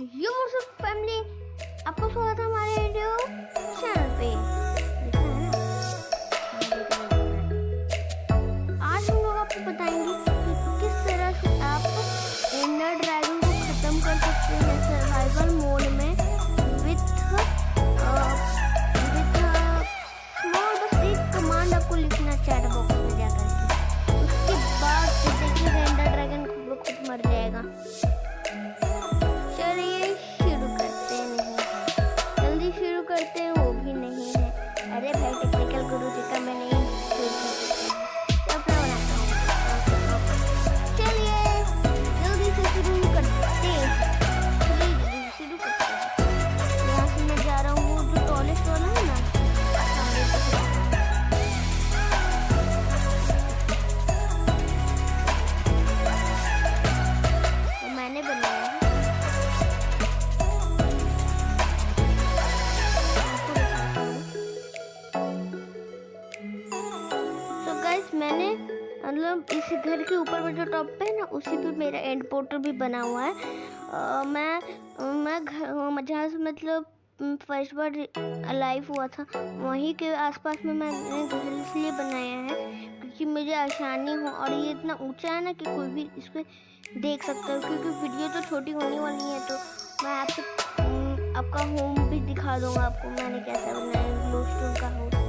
यो family आपको स्वागत है घर के ऊपर में जो टॉप पे है ना उसी पे मेरा एंड पोर्टल भी बना हुआ है। अ, मैं मैं घर जहाँ से मतलब फ़र्स्ट बार अलाइव हुआ था वहीं के आसपास में मैंने घर इसलिए बनाया है क्योंकि मुझे आसानी हो और ये इतना ऊँचा है ना कि कोई भी इस पर देख सकता है क्योंकि वीडियो तो छोटी होने वाली है तो मैं आपसे आपका होम भी दिखा दूँगा आपको मैंने कैसा बनाया ग्लो स्टोन का हाउस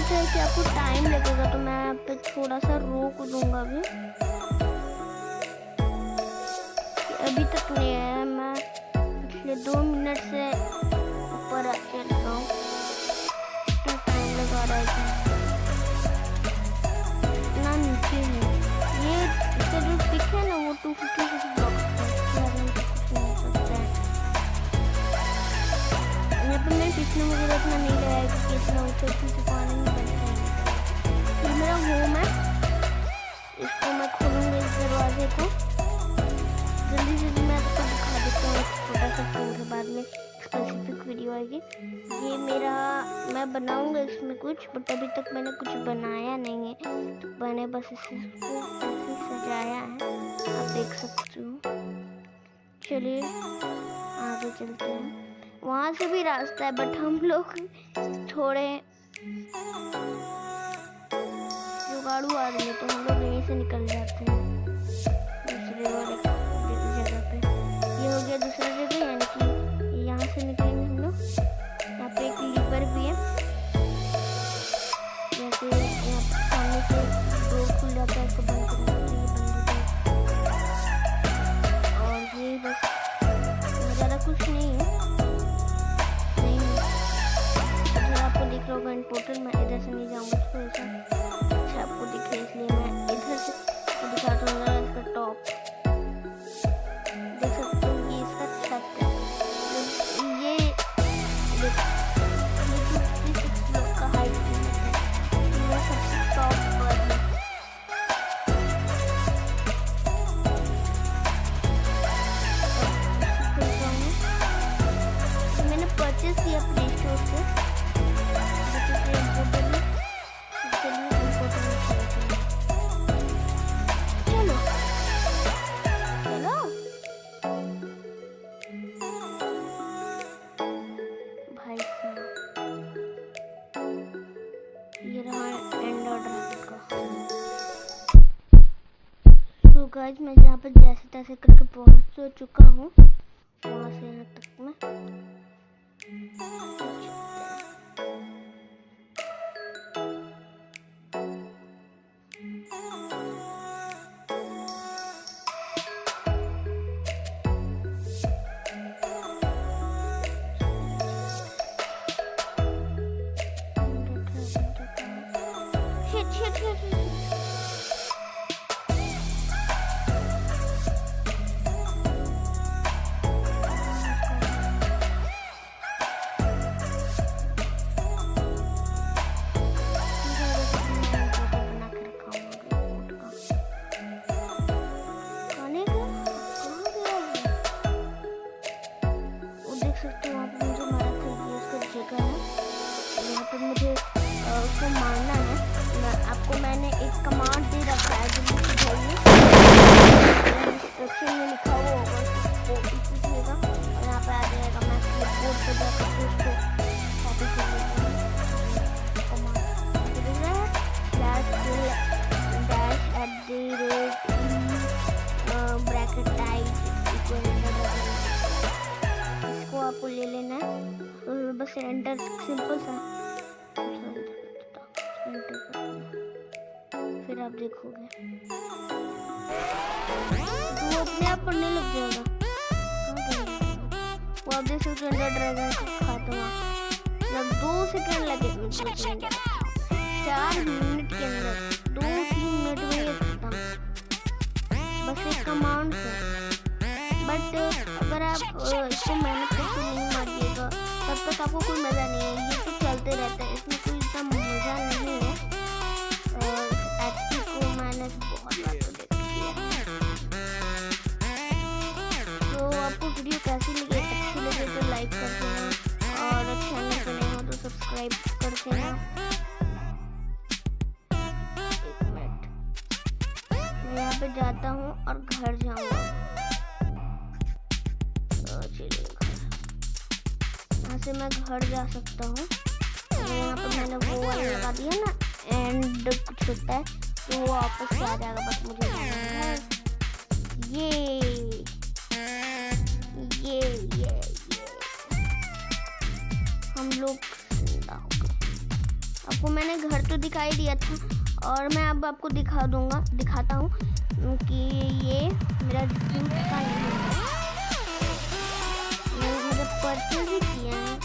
ऊँचा है कि आपको टाइम लगेगा तो मैं यहाँ पे थोड़ा सा रोक दूँगा अभी। अभी तक नहीं आया मैं पिछले दो मिनट से ऊपर चल रहा हूँ। इतना टाइम लगा रहा है इतना नीचे है। ये, इसका जो पिक है ना, वो टू फिफ्टी मैं मुझे इतना नहीं लगाया क्योंकि इतना ऊँचा ऊँचा पानी नहीं बनता है ये मेरा होम है। इसको मैं खोलूँगा इस दरवाजे को। जल्दी जल्दी मैं आपको दिखा देता हूँ छोटा सा टूर है बाद में स्पेसिफिक वीडियो आएगी ये। मेरा, मैं बनाऊँगा इसमें कुछ बट अभी तक मैंने कुछ बनाया नहीं है। तो मैंने बस इसको ऐसे सजाया है। आप देख सकते हो। चलिए, आगे चलते हैं। वहाँ से भी रास्ता है बट हम लोग थोड़े जुगाड़ू आदमी तो हम लोग यहीं से निकल जाते हैं। दूसरे वाले दिख पोर्टल मैं इधर से नहीं जाऊँगा थोड़ा सा अच्छा आपको दिखे इसलिए मैं इधर से इसका टॉप देख सकते हो ये इसका छत है। तो ये देख ये जो 36 ब्लॉक का हाइट सबसे टॉप पर मैंने परचेस किया प्ले स्टोर से। गाइस मैं यहाँ पर जैसे तैसे करके पहुँच तो चुका हूँ। वहाँ से यहाँ तक मैं उसको मारना है। मैं, आपको मैंने एक कमांड दे रखा है जो मुझे चाहिए। इंस्ट्रक्शन में लिखा हुआ होगा वो पूछेगा और यहाँ पर आ जाएगा, मैं बोर्ड पर जाकर कॉपी कर देखोगे वो अपने आप पढ़ने लग जाएगा। वो आप देख सकते ड्रैगन खाता हुआ दो सेकंड लगे चार मिनट के अंदर, दो तीन मिनट में ये खत्म। बस एक कमांड बट अगर आप इसको मेहनत करके नहीं मारिएगा, तब तक आपको कोई मज़ा नहीं है। ये तो चलते रहता है। इसमें कोई पे जाता हूँ और घर जाऊँगा। यहाँ से मैं घर जा सकता हूँ। यहाँ पे मैंने वो वाला लगा दिया ना एंड कुछ होता है तो वो वापस आ जाएगा, बस मुझे ये ये ये ये। हम लोग आपको मैंने घर तो दिखाई दिया था और मैं अब आपको दिखा दूँगा, दिखाता हूँ कि ये मेरा जूट का नहीं है। मैंने परचेज भी किया है।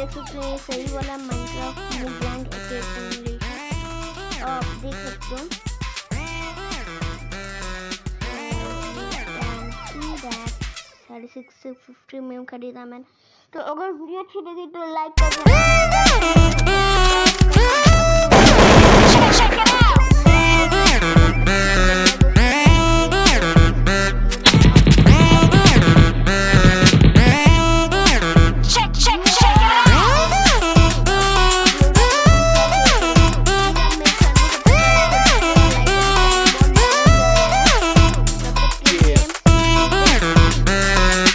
देख सकते हैं सही वाला माइनक्राफ्ट में ब्लैंक आप देख सकते हो। फिफ्टी में खरीदा मैंने। तो अगर वीडियो अच्छी लगी तो लाइक कर